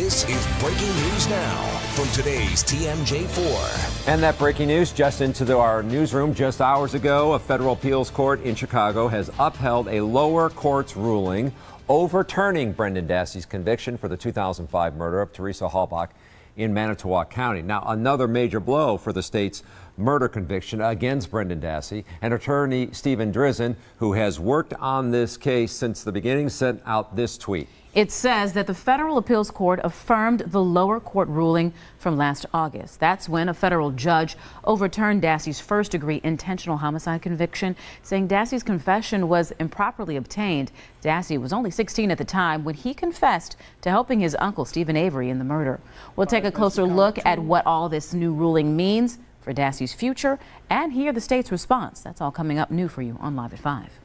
This is breaking news now from today's TMJ4. And that breaking news just into our newsroom just hours ago. A federal appeals court in Chicago has upheld a lower court's ruling overturning Brendan Dassey's conviction for the 2005 murder of Teresa Halbach in Manitowoc County. Now, another major blow for the state's murder conviction against Brendan Dassey. And attorney Steven Drizin, who has worked on this case since the beginning, sent out this tweet. It says that the federal appeals court affirmed the lower court ruling from last August. That's when a federal judge overturned Dassey's first degree intentional homicide conviction, saying Dassey's confession was improperly obtained. Dassey was only 16 at the time when he confessed to helping his uncle Steven Avery in the murder. We'll take a closer look at what all this new ruling means for Dassey's future and hear the state's response. That's all coming up new for you on Live at 5.